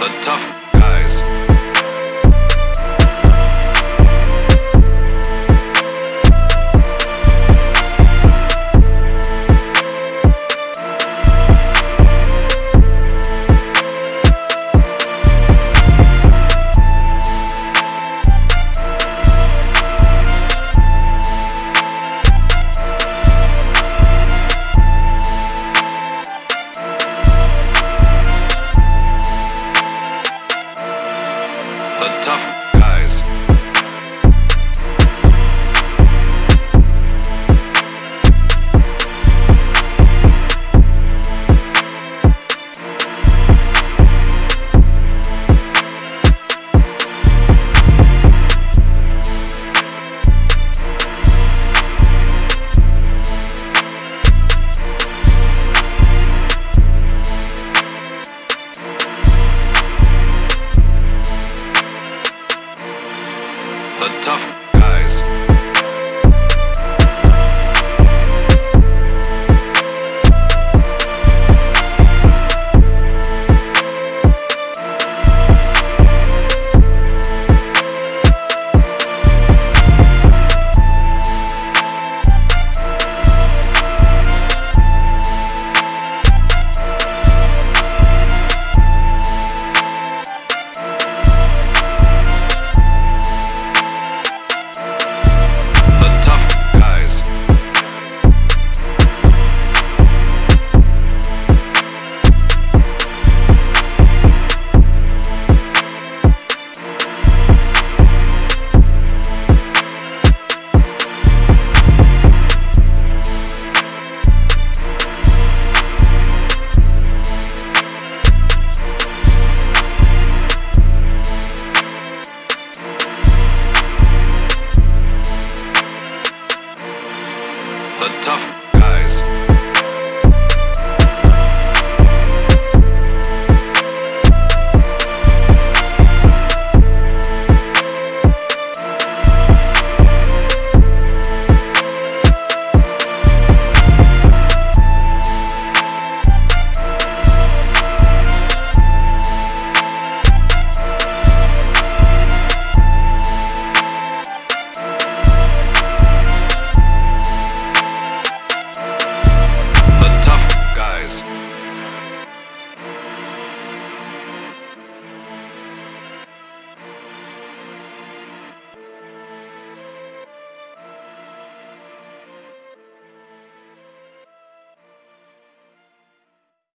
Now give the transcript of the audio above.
The tough guys. The tough. tough